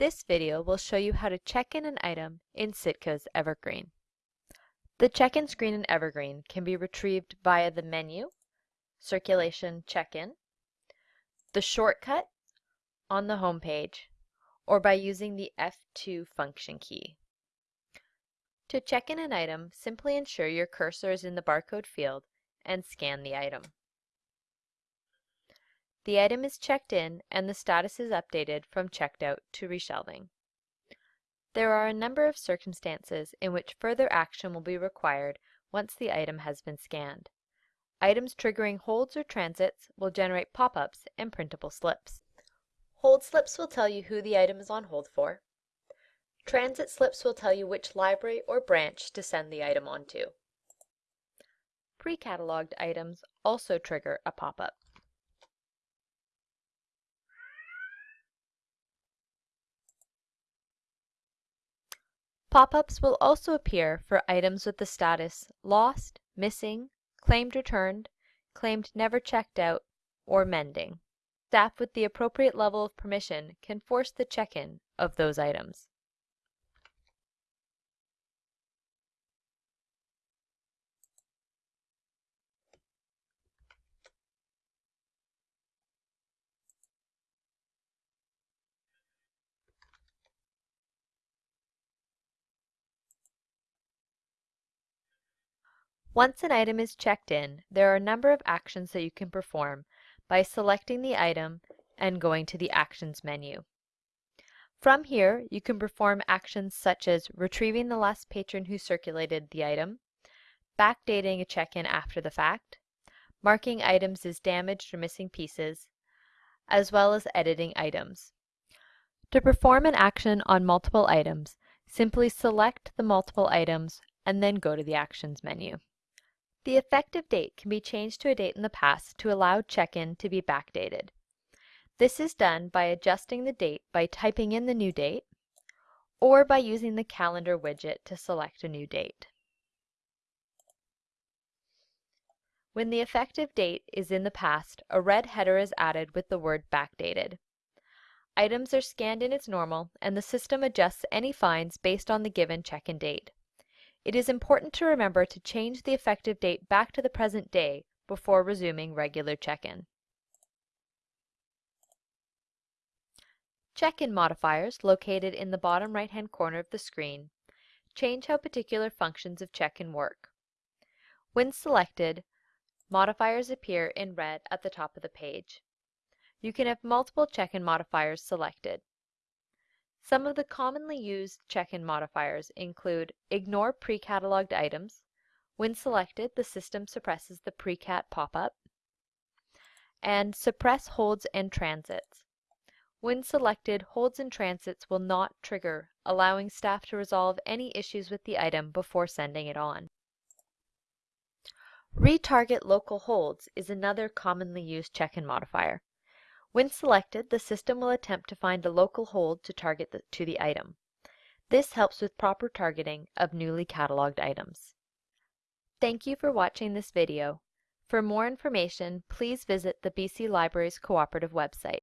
This video will show you how to check in an item in Sitka's Evergreen. The check-in screen in Evergreen can be retrieved via the menu, Circulation Check-in, the shortcut on the home page, or by using the F2 function key. To check in an item, simply ensure your cursor is in the barcode field and scan the item. The item is checked in and the status is updated from checked out to reshelving. There are a number of circumstances in which further action will be required once the item has been scanned. Items triggering holds or transits will generate pop-ups and printable slips. Hold slips will tell you who the item is on hold for. Transit slips will tell you which library or branch to send the item onto. Pre-cataloged items also trigger a pop-up. Pop-ups will also appear for items with the status lost, missing, claimed returned, claimed never checked out, or mending. Staff with the appropriate level of permission can force the check-in of those items. Once an item is checked in, there are a number of actions that you can perform by selecting the item and going to the Actions menu. From here, you can perform actions such as retrieving the last patron who circulated the item, backdating a check-in after the fact, marking items as damaged or missing pieces, as well as editing items. To perform an action on multiple items, simply select the multiple items and then go to the Actions menu. The effective date can be changed to a date in the past to allow check-in to be backdated. This is done by adjusting the date by typing in the new date or by using the calendar widget to select a new date. When the effective date is in the past, a red header is added with the word backdated. Items are scanned in as normal and the system adjusts any fines based on the given check-in date. It is important to remember to change the effective date back to the present day before resuming regular check-in. Check-in modifiers, located in the bottom right-hand corner of the screen, change how particular functions of check-in work. When selected, modifiers appear in red at the top of the page. You can have multiple check-in modifiers selected. Some of the commonly used check-in modifiers include ignore pre-cataloged items. When selected, the system suppresses the pre-cat pop-up. And suppress holds and transits. When selected, holds and transits will not trigger, allowing staff to resolve any issues with the item before sending it on. Retarget local holds is another commonly used check-in modifier. When selected, the system will attempt to find a local hold to target to the item. This helps with proper targeting of newly cataloged items. Thank you for watching this video. For more information, please visit the BC Libraries Cooperative website.